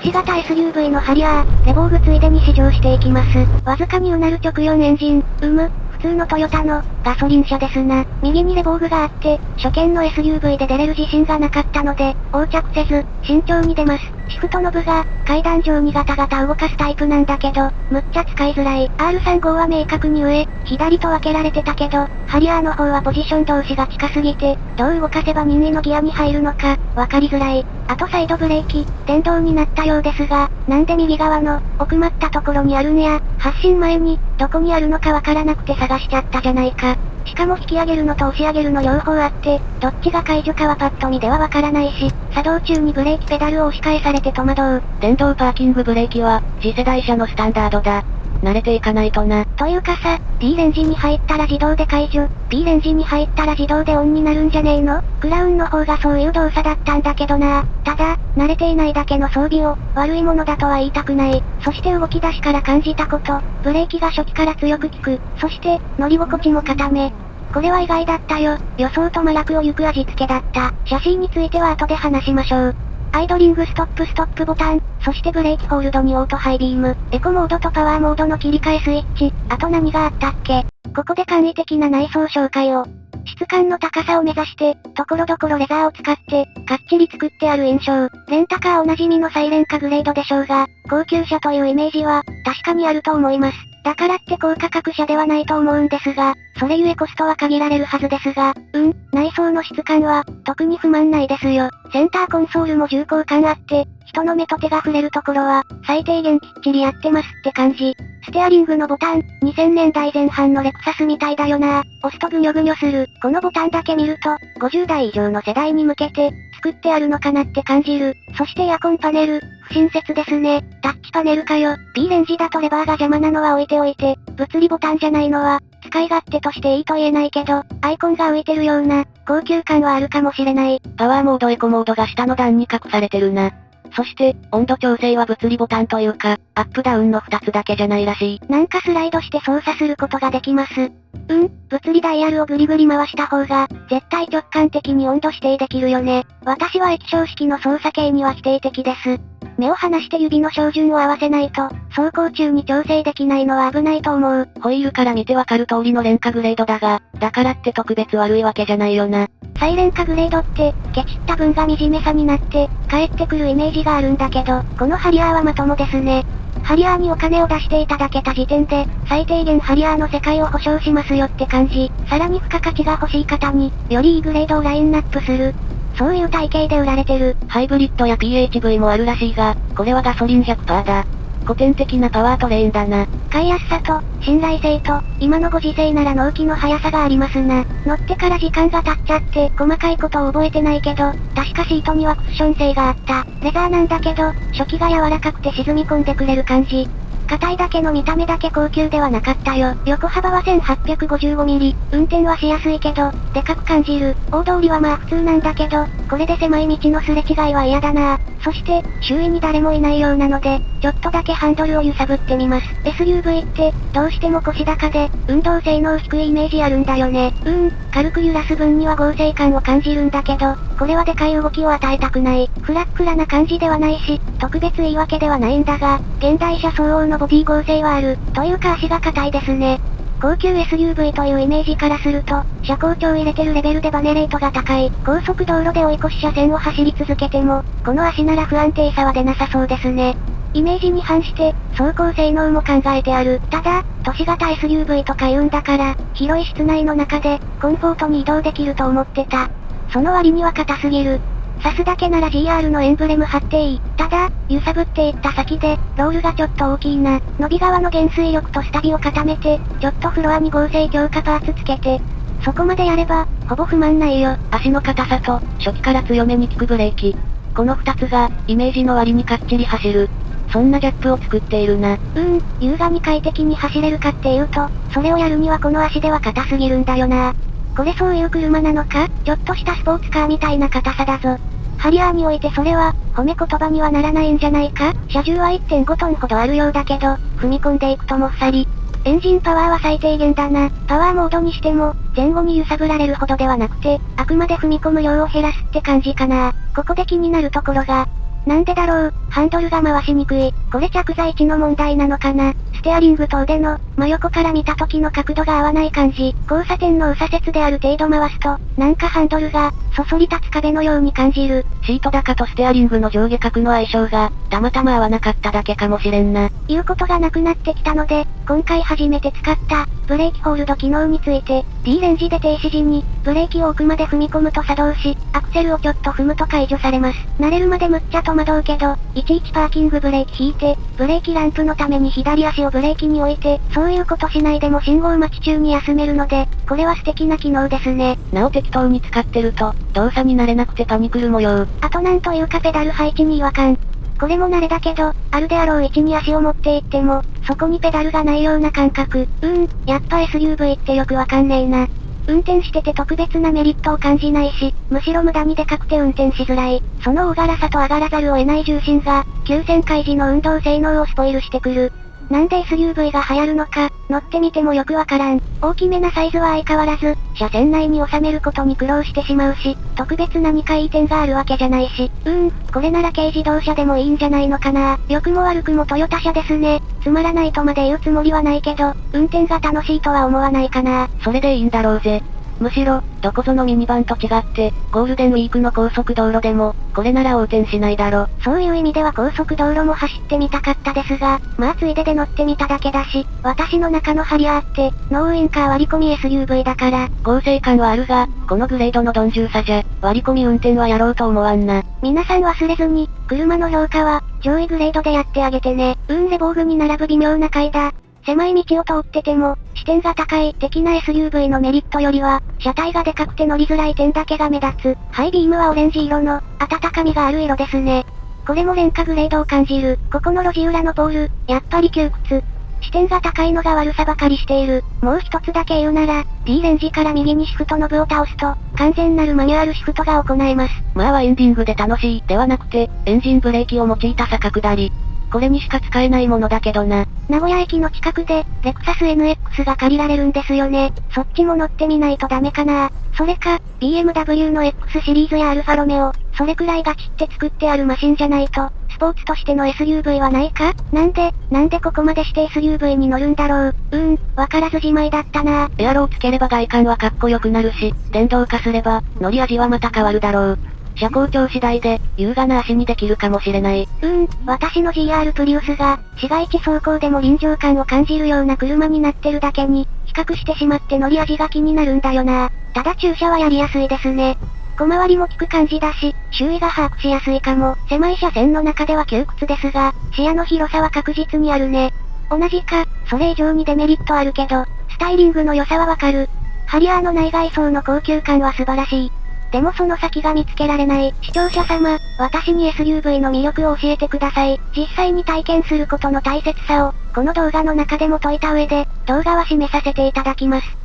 都市型 SUV のハリアー、レボーグついでに試乗していきます。わずかにうなる直4エンジン、うむ、普通のトヨタの、ガソリン車ですな。右にレボーグがあって、初見の SUV で出れる自信がなかったので、横着せず、慎重に出ます。シフトノブが、階段上にガタガタ動かすタイプなんだけど、むっちゃ使いづらい。R35 は明確に上、左と分けられてたけど、ハリアーの方はポジション同士が近すぎて、どう動かせば任意のギアに入るのか、わかりづらい。あとサイドブレーキ、電動になったようですが、なんで右側の、奥まったところにあるんや、発進前に、どこにあるのかわからなくて探しちゃったじゃないか。しかも引き上げるのと押し上げるの両方あって、どっちが解除かはパッと見ではわからないし、作動中にブレーキペダルを押し返されて戸惑う。電動パーキングブレーキは、次世代車のスタンダードだ。慣れていかないとな。というかさ、D レンジに入ったら自動で解除、B レンジに入ったら自動でオンになるんじゃねえの？クラウンの方がそういう動作だったんだけどな。ただ、慣れていないだけの装備を、悪いものだとは言いたくない。そして動き出しから感じたこと、ブレーキが初期から強く効く。そして、乗り心地も固め。これは意外だったよ。予想と真逆を行く味付けだった。写真については後で話しましょう。アイドリングストップストップボタン、そしてブレーキホールドにオートハイビーム、エコモードとパワーモードの切り替えスイッチ、あと何があったっけ？ここで簡易的な内装紹介を。質感の高さを目指して、ところどころレザーを使って、かっちり作ってある印象。レンタカーおなじみのサイレンカグレードでしょうが、高級車というイメージは、確かにあると思います。だからって高価格車ではないと思うんですが、それゆえコストは限られるはずですが、うん、内装の質感は、特に不満ないですよ。センターコンソールも重厚感あって、人の目と手が触れるところは、最低限きっちりやってますって感じ。ステアリングのボタン、2000年代前半のレクサスみたいだよな押すとぐにょぐにょする。このボタンだけ見ると、50代以上の世代に向けて、作ってあるのかなって感じる。そしてエアコンパネル、不親切ですね。タッチパネルかよ。B レンジだとレバーが邪魔なのは置いておいて、物理ボタンじゃないのは、使い勝手としていいと言えないけど、アイコンが浮いてるような、高級感はあるかもしれない。パワーモードエコモードが下の段に隠されてるな。そして、温度調整は物理ボタンというか、アップダウンの2つだけじゃないらしい。なんかスライドして操作することができます。うん、物理ダイヤルをぐりぐり回した方が、絶対直感的に温度指定できるよね。私は液晶式の操作系には否定的です。目を離して指の照準を合わせないと、走行中に調整できないのは危ないと思う。ホイールから見てわかる通りの廉価グレードだが、だからって特別悪いわけじゃないよな。サイレンカグレードって、ケチった分が惨めさになって、帰ってくるイメージがあるんだけど、このハリアーはまともですね。ハリアーにお金を出していただけた時点で、最低限ハリアーの世界を保証しますよって感じ。さらに付加価値が欲しい方に、よりいいグレードをラインナップする。そういう体型で売られてる。ハイブリッドや PHV もあるらしいが、これはガソリン100%だ。古典的なパワートレーンだな。買いやすさと、信頼性と、今のご時世なら納期の速さがありますな。乗ってから時間が経っちゃって、細かいことを覚えてないけど、確かシートにはクッション性があった。レザーなんだけど、初期が柔らかくて沈み込んでくれる感じ。硬いだけの見た目だけ高級ではなかったよ。横幅は 1855mm。運転はしやすいけど、でかく感じる。大通りはまあ普通なんだけど、これで狭い道のすれ違いは嫌だなそして、周囲に誰もいないようなので、ちょっとだけハンドルを揺さぶってみます。SUV って、どうしても腰高で、運動性能低いイメージあるんだよね。うん、軽く揺らす分には合成感を感じるんだけど、これはでかい動きを与えたくない。フラックラな感じではないし、特別いいわけではないんだが、現代車相応のボディ合成はある。というか足が硬いですね。高級 SUV というイメージからすると、車高調入れてるレベルでバネレートが高い。高速道路で追い越し車線を走り続けても、この足なら不安定さは出なさそうですね。イメージに反して、走行性能も考えてある。ただ、都市型 SUV とか言うんだから、広い室内の中で、コンフォートに移動できると思ってた。その割には硬すぎる。刺すだけなら GR のエンブレム貼っていい。ただ、揺さぶっていった先で、ロールがちょっと大きいな。伸び側の減衰力とスタビを固めて、ちょっとフロアに合成強化パーツつけて、そこまでやれば、ほぼ不満ないよ。足の硬さと、初期から強めに効くブレーキ。この二つが、イメージの割にかっちり走る。そんなギャップを作っているな。うーん、優雅に快適に走れるかっていうと、それをやるにはこの足では硬すぎるんだよな。これそういう車なのか？ちょっとしたスポーツカーみたいな硬さだぞ。ハリアーにおいてそれは、褒め言葉にはならないんじゃないか？車重は1.5トンほどあるようだけど、踏み込んでいくともっさり。エンジンパワーは最低限だな。パワーモードにしても、前後に揺さぶられるほどではなくて、あくまで踏み込む量を減らすって感じかな。ここで気になるところが、なんでだろう、ハンドルが回しにくい。これ着座位置の問題なのかな？ステアリングと腕の、真横から見た時の角度が合わない感じ。交差点の右左折である程度回すと、なんかハンドルが、そそり立つ壁のように感じる。シート高とステアリングの上下角の相性が、たまたま合わなかっただけかもしれんな。言うことがなくなってきたので、今回初めて使った、ブレーキホールド機能について、D レンジで停止時に、ブレーキを奥まで踏み込むと作動し、アクセルをちょっと踏むと解除されます。慣れるまでむっちゃ戸惑うけど、いちいちパーキングブレーキ引いて、ブレーキランプのために左足をブレーキに置いて、そういうことしないでも信号待ち中に休めるので、これは素敵な機能ですね。なお適当に使ってると、動作に慣れなくてパニクる模様。あとなんというかペダル配置に違和感。これも慣れだけど、あるであろう位置に足を持っていっても、そこにペダルがないような感覚。うーん、やっぱ SUV ってよくわかんねえな。運転してて特別なメリットを感じないし、むしろ無駄にでかくて運転しづらい。その大柄さと上がらざるを得ない重心が、急旋回時の運動性能をスポイルしてくる。なんで SUV が流行るのか、乗ってみてもよくわからん。大きめなサイズは相変わらず、車線内に収めることに苦労してしまうし、特別何かいい点があるわけじゃないし、うーん、これなら軽自動車でもいいんじゃないのかな。良くも悪くもトヨタ車ですね。つまらないとまで言うつもりはないけど、運転が楽しいとは思わないかな。それでいいんだろうぜ。むしろ、どこぞのミニバンと違って、ゴールデンウィークの高速道路でも、これなら横転しないだろ。そういう意味では高速道路も走ってみたかったですが、まあついでで乗ってみただけだし、私の中のハリアーって、ノーウインカー割り込み SUV だから。合成感はあるが、このグレードの鈍重さじゃ、割り込み運転はやろうと思わんな。皆さん忘れずに、車の評価は、上位グレードでやってあげてね。うん、レボーグに並ぶ微妙な階だ。狭い道を通ってても、視点が高い的な SUV のメリットよりは、車体がでかくて乗りづらい点だけが目立つ。ハイビームはオレンジ色の、温かみがある色ですね。これも廉価グレードを感じる。ここの路地裏のポール、やっぱり窮屈。視点が高いのが悪さばかりしている。もう一つだけ言うなら、D レンジから右にシフトノブを倒すと、完全なるマニュアルシフトが行えます。まあはエンディングで楽しい、ではなくて、エンジンブレーキを用いた坂下り。これにしか使えないものだけどな。名古屋駅の近くで、レクサス NX が借りられるんですよね。そっちも乗ってみないとダメかな。それか、BMW の X シリーズやアルファロメオ、それくらいガチって作ってあるマシンじゃないと、スポーツとしての SUV はないか？なんで、なんでここまでして SUV に乗るんだろう？うーん、わからずじまいだったなエアロをつければ外観はかっこよくなるし、電動化すれば、乗り味はまた変わるだろう。車高調次第で、優雅な足にできるかもしれない。うーん、私の GR プリウスが、市街地走行でも臨場感を感じるような車になってるだけに、比較してしまって乗り味が気になるんだよな。ただ駐車はやりやすいですね。小回りも効く感じだし、周囲が把握しやすいかも。狭い車線の中では窮屈ですが、視野の広さは確実にあるね。同じか、それ以上にデメリットあるけど、スタイリングの良さはわかる。ハリアーの内外装の高級感は素晴らしい。でもその先が見つけられない。視聴者様、私に SUV の魅力を教えてください。実際に体験することの大切さを、この動画の中でも解いた上で、動画は締めさせていただきます。